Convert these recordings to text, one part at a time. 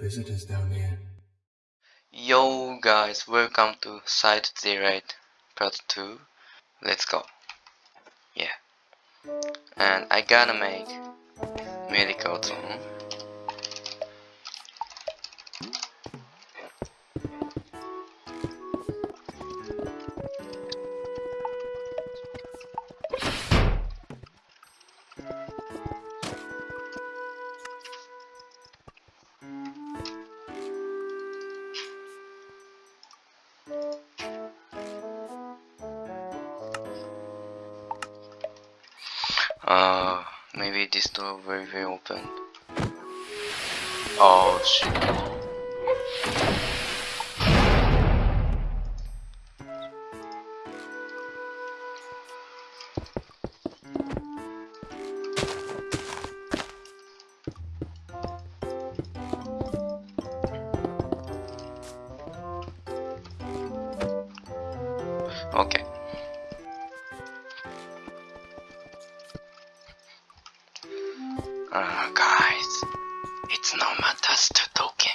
visitors down here. Yo guys, welcome to Side Daylight Part 2. Let's go. Yeah. And I gotta make medical zone. Maybe this door very very open. Oh shit. Guys, it's no matters to talking.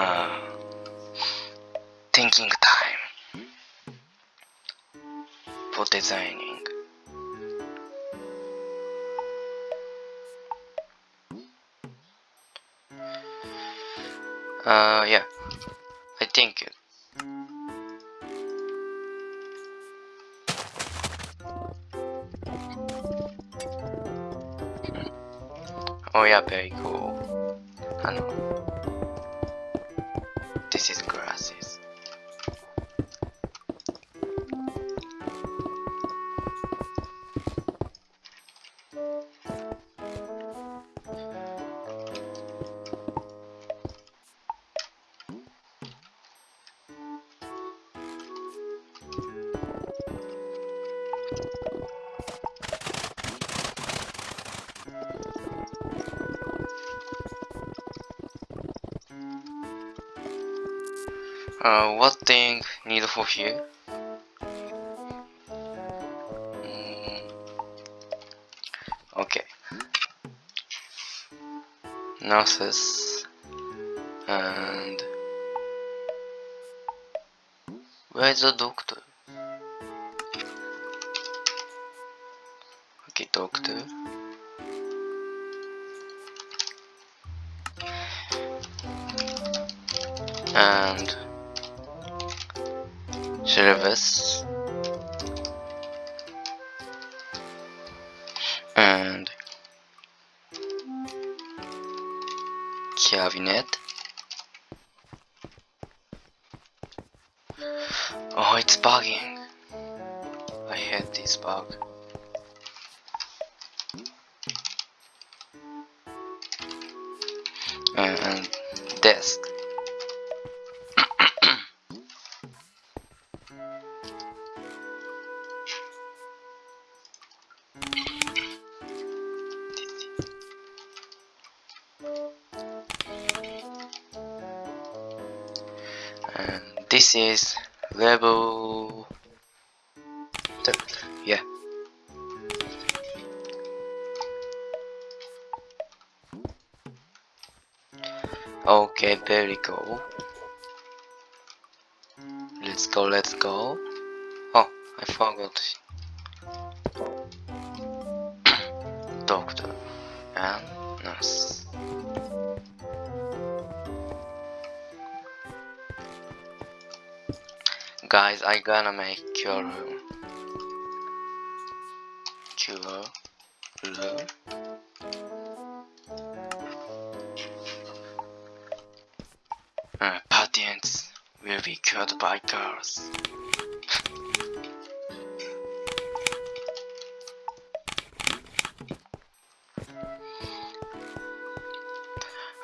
Uh, thinking time for designing. Uh, yeah, I think it. Oh yeah, very cool. I know. This is glasses. Uh, what thing need for here? Mm, okay. Nurses and where's the doctor? Okay, doctor. Service and cabinet. Oh it's bugging. I hate this bug. And desk and this is level yeah. Okay very cool let's go let's go. Oh I forgot. Doctor. And Guys, I gonna make cure room. Cure room. Uh, patients will be killed by girls.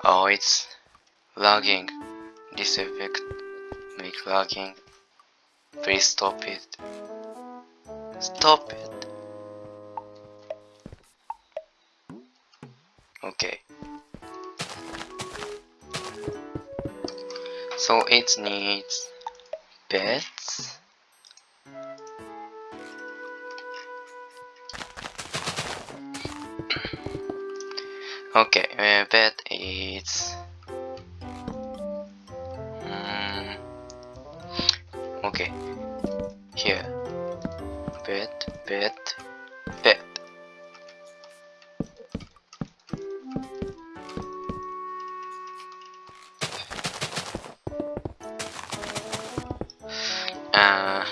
Oh, it's lagging. This effect make lagging. Please stop it. Stop it. Okay. So it needs beds. Okay, uh, bed is mm, okay. Here, bed, bed, bed. Uh,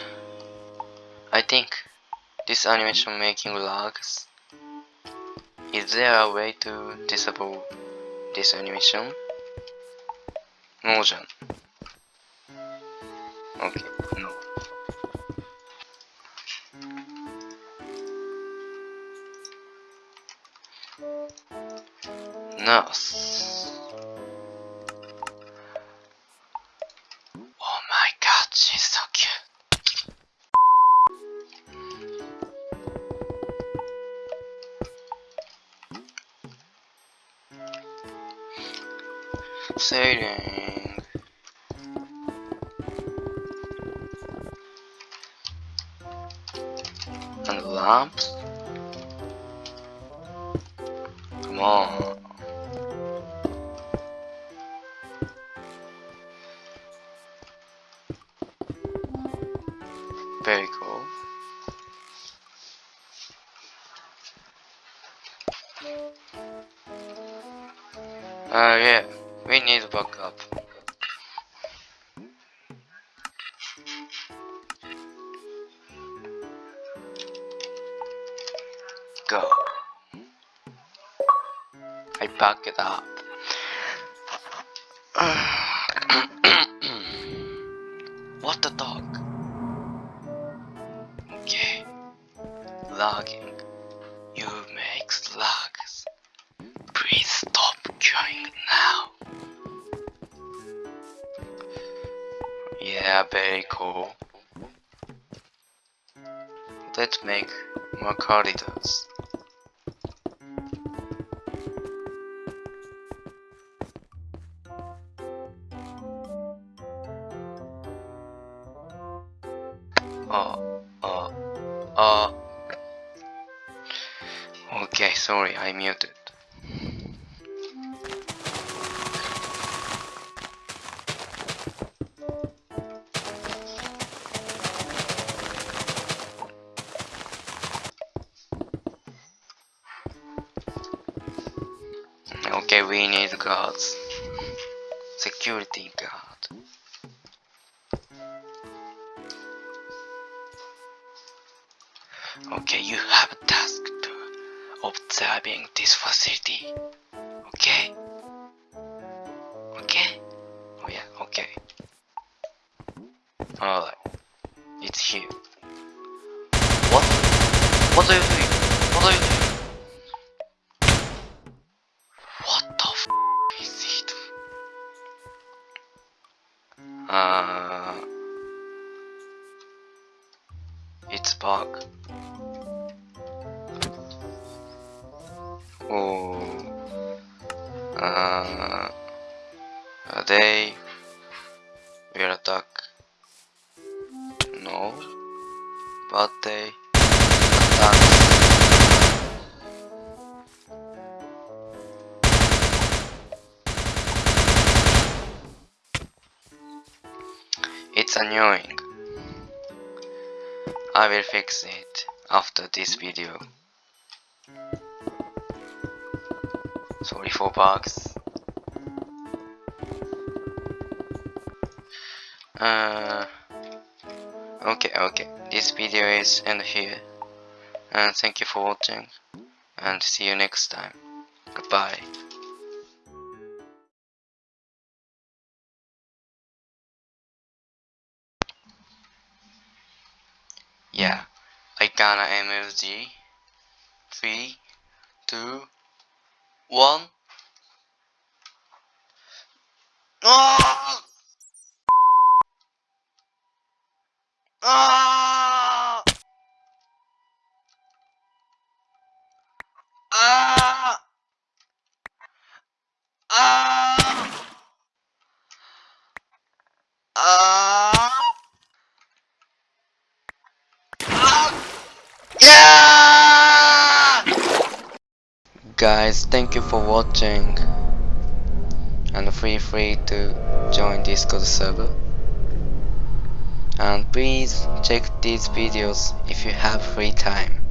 I think this animation making lags. Is there a way to disable this animation No, olacak? Okay, no. Now Sailing. And lamps. Come on. Very cool. Uh, yeah, need backup. Go. I back it up. what the dog? Okay. Logging. You make slugs. Please stop going now. Yeah, very cool. Let's make more corridors. Oh, oh, oh. Okay, sorry, I muted. Okay, we need guards. Security guard. Okay, you have a task to observing this facility. Okay? Okay? Uh, it's bug. Oh, uh, they will attack? No, but they attack. It's annoying. I will fix it after this video. Sorry for bugs. Uh, okay, okay. This video is end here. And thank you for watching. And see you next time. Goodbye. Ghana MFG. Three, two, one. Ah! Ah! Guys, thank you for watching and feel free to join Discord server. And please check these videos if you have free time.